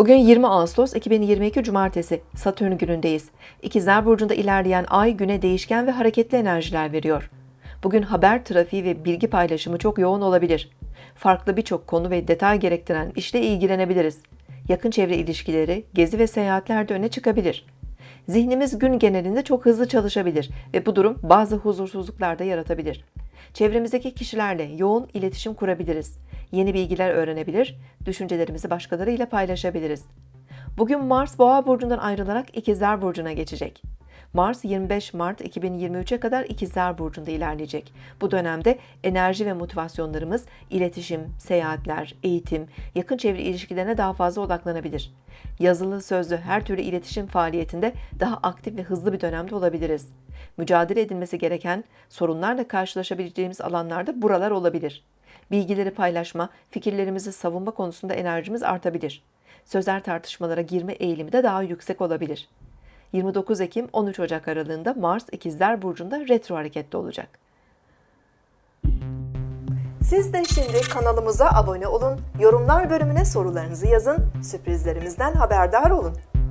Bugün 20 Ağustos 2022 Cumartesi Satürn günündeyiz. İkizler Burcu'nda ilerleyen ay güne değişken ve hareketli enerjiler veriyor. Bugün haber trafiği ve bilgi paylaşımı çok yoğun olabilir. Farklı birçok konu ve detay gerektiren işle ilgilenebiliriz. Yakın çevre ilişkileri, gezi ve seyahatler de öne çıkabilir. Zihnimiz gün genelinde çok hızlı çalışabilir ve bu durum bazı huzursuzluklar da yaratabilir. Çevremizdeki kişilerle yoğun iletişim kurabiliriz. Yeni bilgiler öğrenebilir, düşüncelerimizi başkalarıyla paylaşabiliriz. Bugün Mars Boğa burcundan ayrılarak İkizler burcuna geçecek. Mars 25 Mart 2023'e kadar İkizler burcunda ilerleyecek. Bu dönemde enerji ve motivasyonlarımız iletişim, seyahatler, eğitim, yakın çevre ilişkilerine daha fazla odaklanabilir. Yazılı, sözlü her türlü iletişim faaliyetinde daha aktif ve hızlı bir dönemde olabiliriz. Mücadele edilmesi gereken sorunlarla karşılaşabileceğimiz alanlarda buralar olabilir. Bilgileri paylaşma, fikirlerimizi savunma konusunda enerjimiz artabilir. Sözel tartışmalara girme eğilimi de daha yüksek olabilir. 29 Ekim 13 Ocak aralığında Mars İkizler Burcu'nda retro harekette olacak. Siz de şimdi kanalımıza abone olun, yorumlar bölümüne sorularınızı yazın, sürprizlerimizden haberdar olun.